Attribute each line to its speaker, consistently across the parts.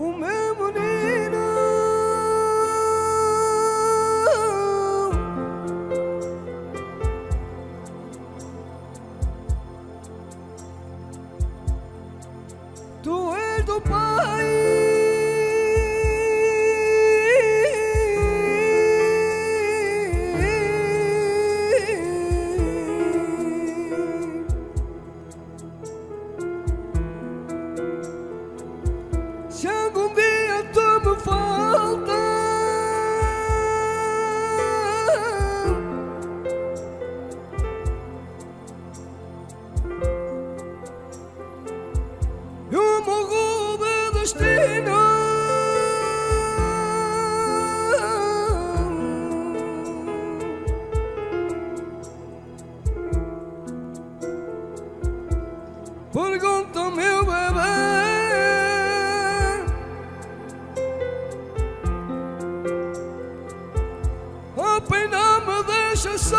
Speaker 1: o meu menino. destino. Pergunta meu bebê. A pena me deixa só.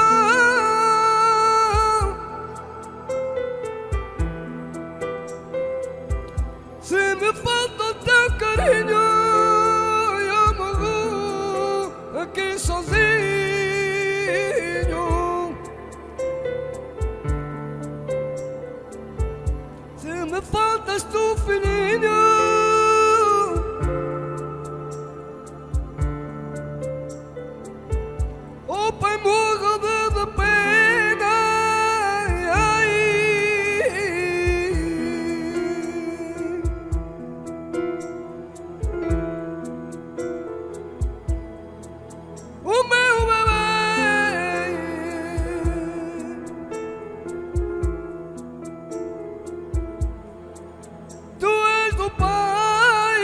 Speaker 1: Se me faz 你就 o meu bebê. Tu és do Pai,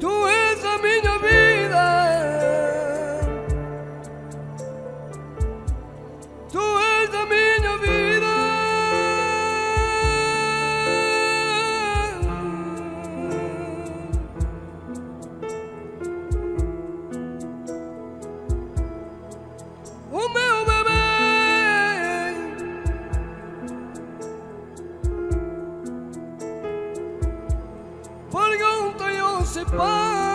Speaker 1: tu és a minha vida. por junto yo separo.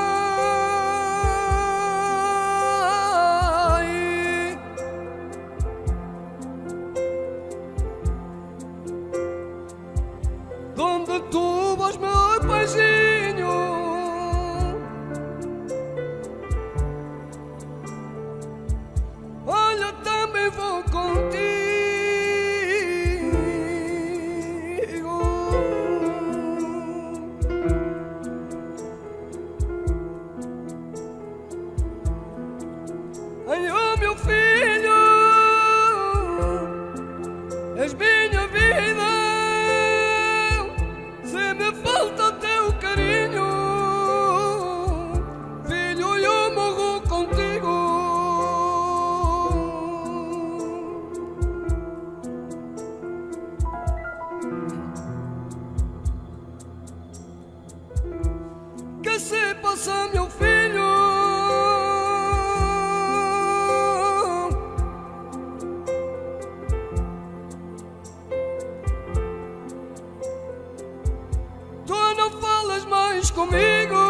Speaker 1: possa, meu filho, tu não falas mais comigo.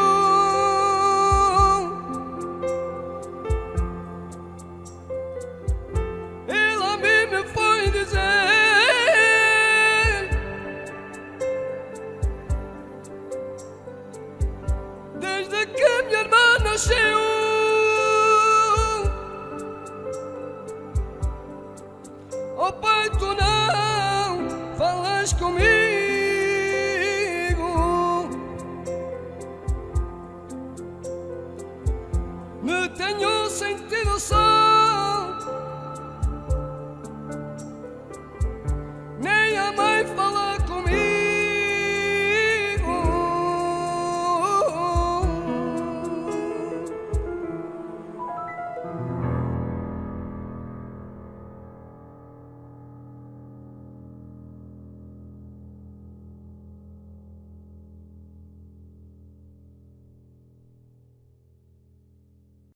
Speaker 1: so